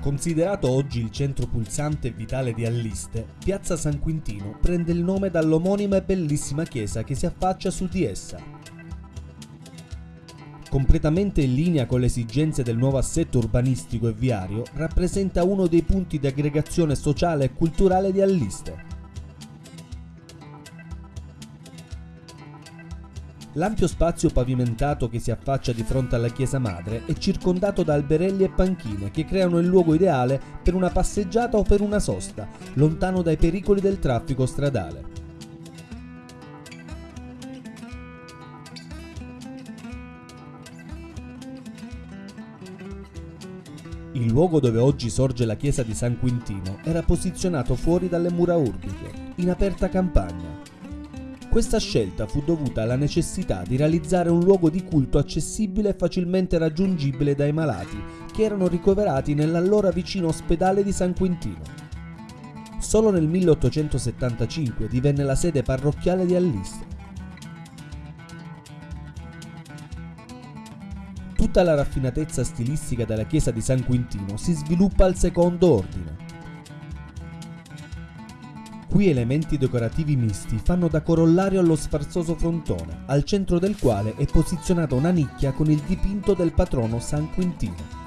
Considerato oggi il centro pulsante e vitale di Alliste, Piazza San Quintino prende il nome dall'omonima e bellissima chiesa che si affaccia su di essa. Completamente in linea con le esigenze del nuovo assetto urbanistico e viario, rappresenta uno dei punti di aggregazione sociale e culturale di Alliste. L'ampio spazio pavimentato che si affaccia di fronte alla chiesa madre è circondato da alberelli e panchine che creano il luogo ideale per una passeggiata o per una sosta, lontano dai pericoli del traffico stradale. Il luogo dove oggi sorge la chiesa di San Quintino era posizionato fuori dalle mura urbiche, in aperta campagna. Questa scelta fu dovuta alla necessità di realizzare un luogo di culto accessibile e facilmente raggiungibile dai malati che erano ricoverati nell'allora vicino ospedale di San Quintino. Solo nel 1875 divenne la sede parrocchiale di Alliste. Tutta la raffinatezza stilistica della chiesa di San Quintino si sviluppa al secondo ordine. Qui elementi decorativi misti fanno da corollario allo sfarzoso frontone, al centro del quale è posizionata una nicchia con il dipinto del patrono San Quintino.